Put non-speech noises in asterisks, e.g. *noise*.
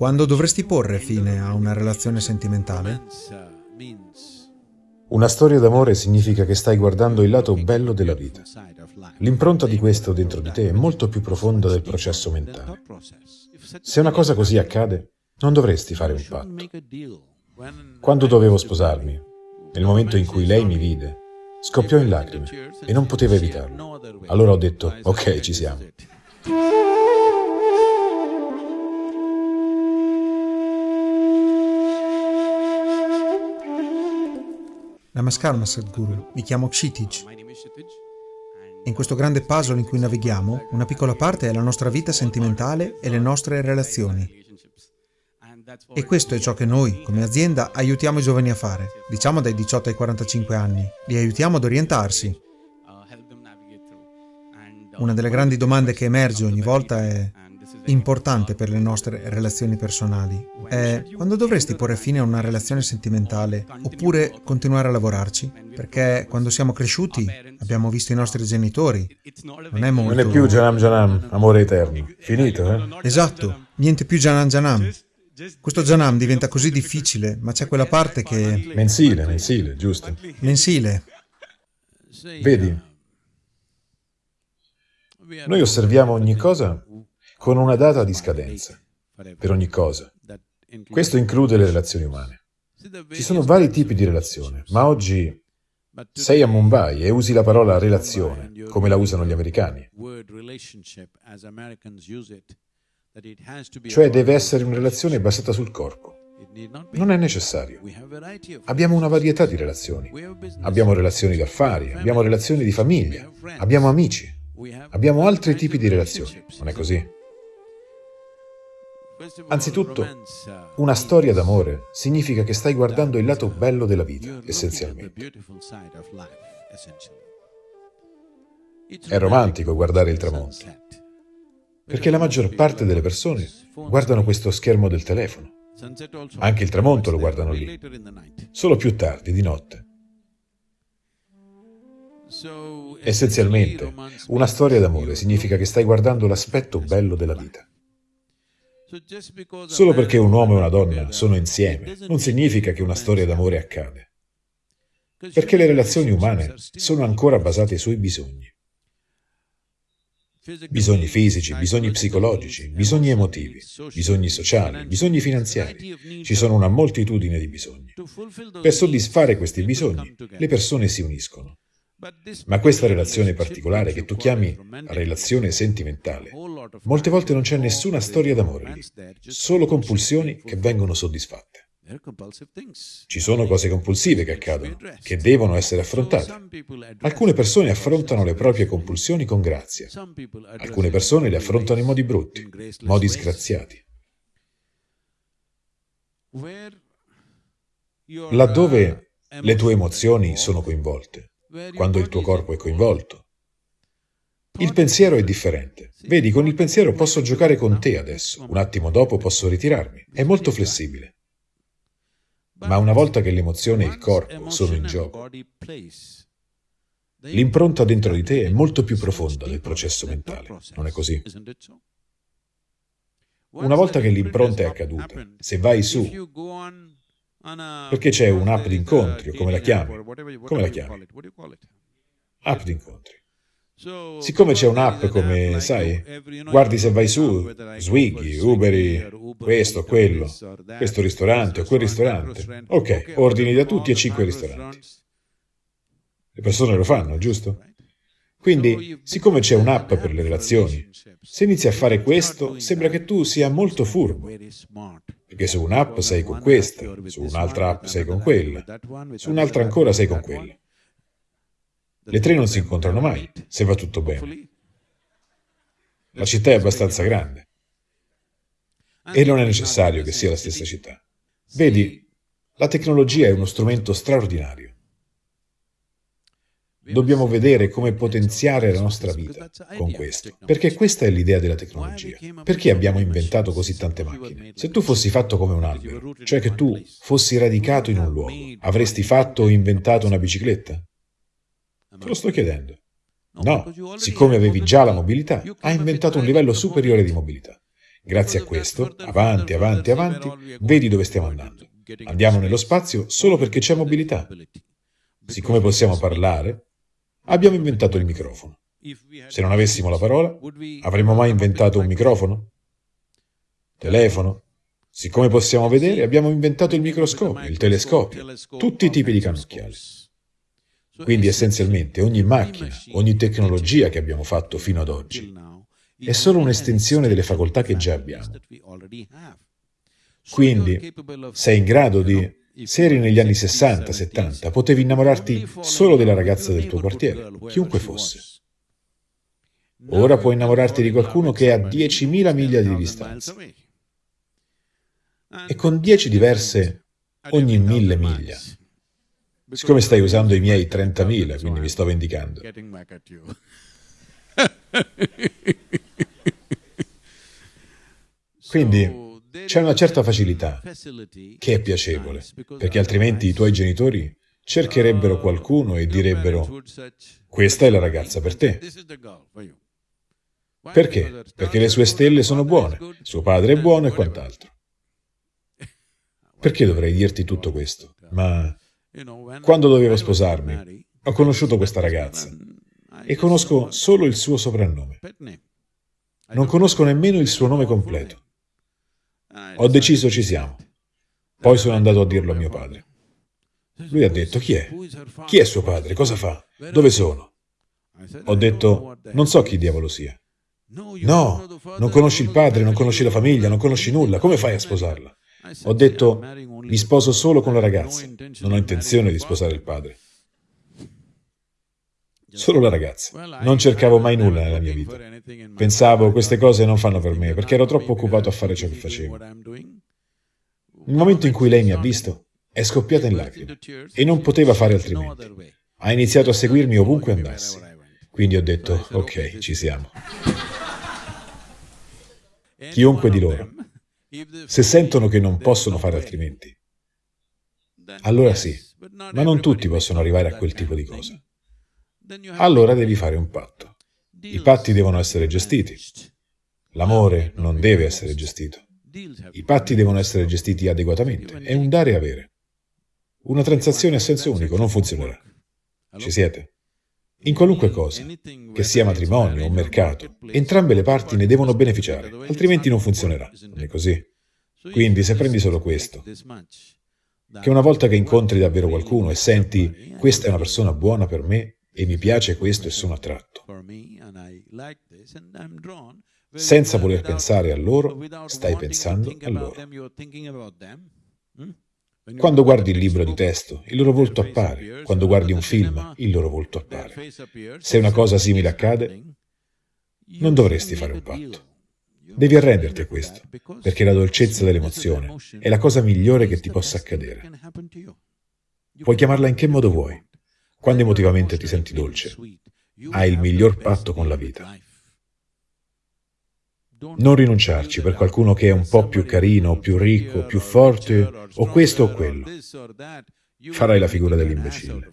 Quando dovresti porre fine a una relazione sentimentale? Una storia d'amore significa che stai guardando il lato bello della vita. L'impronta di questo dentro di te è molto più profonda del processo mentale. Se una cosa così accade, non dovresti fare un patto. Quando dovevo sposarmi, nel momento in cui lei mi vide, scoppiò in lacrime e non poteva evitarlo. Allora ho detto, ok, ci siamo. Namaskar Sadhguru, mi chiamo Kshitij. In questo grande puzzle in cui navighiamo, una piccola parte è la nostra vita sentimentale e le nostre relazioni. E questo è ciò che noi, come azienda, aiutiamo i giovani a fare, diciamo dai 18 ai 45 anni. Li aiutiamo ad orientarsi. Una delle grandi domande che emerge ogni volta è importante per le nostre relazioni personali è quando dovresti porre fine a una relazione sentimentale oppure continuare a lavorarci? Perché quando siamo cresciuti abbiamo visto i nostri genitori. Non è molto... Non è più Janam Janam, amore eterno. Finito, eh? Esatto, niente più Janam Janam. Questo Janam diventa così difficile, ma c'è quella parte che... Mensile, mensile, giusto. Mensile. Vedi, noi osserviamo ogni cosa con una data di scadenza, per ogni cosa. Questo include le relazioni umane. Ci sono vari tipi di relazione, ma oggi sei a Mumbai e usi la parola relazione, come la usano gli americani. Cioè deve essere una relazione basata sul corpo. Non è necessario. Abbiamo una varietà di relazioni. Abbiamo relazioni d'affari, abbiamo relazioni di famiglia, abbiamo amici, abbiamo altri tipi di relazioni. Non è così? Anzitutto, una storia d'amore significa che stai guardando il lato bello della vita, essenzialmente. È romantico guardare il tramonto, perché la maggior parte delle persone guardano questo schermo del telefono. Anche il tramonto lo guardano lì, solo più tardi, di notte. Essenzialmente, una storia d'amore significa che stai guardando l'aspetto bello della vita. Solo perché un uomo e una donna sono insieme non significa che una storia d'amore accade. Perché le relazioni umane sono ancora basate sui bisogni. Bisogni fisici, bisogni psicologici, bisogni emotivi, bisogni sociali, bisogni finanziari. Ci sono una moltitudine di bisogni. Per soddisfare questi bisogni, le persone si uniscono. Ma questa relazione particolare che tu chiami relazione sentimentale, molte volte non c'è nessuna storia d'amore lì, solo compulsioni che vengono soddisfatte. Ci sono cose compulsive che accadono, che devono essere affrontate. Alcune persone affrontano le proprie compulsioni con grazia, alcune persone le affrontano in modi brutti, modi sgraziati. Laddove le tue emozioni sono coinvolte, quando il tuo corpo è coinvolto. Il pensiero è differente. Vedi, con il pensiero posso giocare con te adesso, un attimo dopo posso ritirarmi. È molto flessibile. Ma una volta che l'emozione e il corpo sono in gioco, l'impronta dentro di te è molto più profonda del processo mentale, non è così? Una volta che l'impronta è accaduta, se vai su perché c'è un'app di incontri, o come la chiami? Come la chiami? App di incontri. Siccome c'è un'app come, sai, guardi se vai su, Swiggy, Uberi, questo, quello, questo ristorante o quel ristorante. Ok, ordini da tutti e cinque ristoranti. Le persone lo fanno, giusto? Quindi, siccome c'è un'app per le relazioni, se inizi a fare questo, sembra che tu sia molto furbo, perché su un'app sei con questa, su un'altra app sei con quella, su un'altra ancora sei con quella. Le tre non si incontrano mai, se va tutto bene. La città è abbastanza grande e non è necessario che sia la stessa città. Vedi, la tecnologia è uno strumento straordinario. Dobbiamo vedere come potenziare la nostra vita con questo, perché questa è l'idea della tecnologia. Perché abbiamo inventato così tante macchine? Se tu fossi fatto come un albero, cioè che tu fossi radicato in un luogo, avresti fatto o inventato una bicicletta? Te lo sto chiedendo. No, siccome avevi già la mobilità, hai inventato un livello superiore di mobilità. Grazie a questo, avanti, avanti, avanti, vedi dove stiamo andando. Andiamo nello spazio solo perché c'è mobilità. Siccome possiamo parlare, abbiamo inventato il microfono. Se non avessimo la parola, avremmo mai inventato un microfono? Telefono? Siccome possiamo vedere, abbiamo inventato il microscopio, il telescopio, tutti i tipi di cannocchiali. Quindi essenzialmente ogni macchina, ogni tecnologia che abbiamo fatto fino ad oggi è solo un'estensione delle facoltà che già abbiamo. Quindi sei in grado di... Se eri negli anni 60-70, potevi innamorarti solo della ragazza del tuo quartiere, chiunque fosse. Ora puoi innamorarti di qualcuno che è a 10.000 miglia di distanza. E con 10 diverse ogni mille miglia. Siccome stai usando i miei 30.000, quindi mi sto vendicando. *laughs* Quindi c'è una certa facilità che è piacevole, perché altrimenti i tuoi genitori cercherebbero qualcuno e direbbero questa è la ragazza per te. Perché? Perché le sue stelle sono buone, suo padre è buono e quant'altro. Perché dovrei dirti tutto questo? Ma quando dovevo sposarmi, ho conosciuto questa ragazza e conosco solo il suo soprannome. Non conosco nemmeno il suo nome completo. Ho deciso ci siamo. Poi sono andato a dirlo a mio padre. Lui ha detto, chi è? Chi è suo padre? Cosa fa? Dove sono? Ho detto, non so chi diavolo sia. No, non conosci il padre, non conosci la famiglia, non conosci nulla, come fai a sposarla? Ho detto, mi sposo solo con la ragazza, non ho intenzione di sposare il padre. Solo la ragazza. Non cercavo mai nulla nella mia vita. Pensavo, queste cose non fanno per me, perché ero troppo occupato a fare ciò che facevo. Nel momento in cui lei mi ha visto, è scoppiata in lacrime, e non poteva fare altrimenti. Ha iniziato a seguirmi ovunque andassi. Quindi ho detto, ok, ci siamo *laughs* chiunque di loro, se sentono che non possono fare altrimenti, allora sì, ma non tutti possono arrivare a quel tipo di cosa. Allora devi fare un patto. I patti devono essere gestiti. L'amore non deve essere gestito. I patti devono essere gestiti adeguatamente. È un dare e avere. Una transazione a senso unico non funzionerà. Ci siete? In qualunque cosa, che sia matrimonio o mercato, entrambe le parti ne devono beneficiare, altrimenti non funzionerà. Non è così. Quindi se prendi solo questo, che una volta che incontri davvero qualcuno e senti questa è una persona buona per me e mi piace questo e sono attratto, senza voler pensare a loro, stai pensando a loro. Quando guardi il libro di testo, il loro volto appare. Quando guardi un film, il loro volto appare. Se una cosa simile accade, non dovresti fare un patto. Devi arrenderti a questo, perché la dolcezza dell'emozione è la cosa migliore che ti possa accadere. Puoi chiamarla in che modo vuoi. Quando emotivamente ti senti dolce, hai il miglior patto con la vita. Non rinunciarci per qualcuno che è un po' più carino, più ricco, più forte, o questo o quello. Farai la figura dell'imbecille.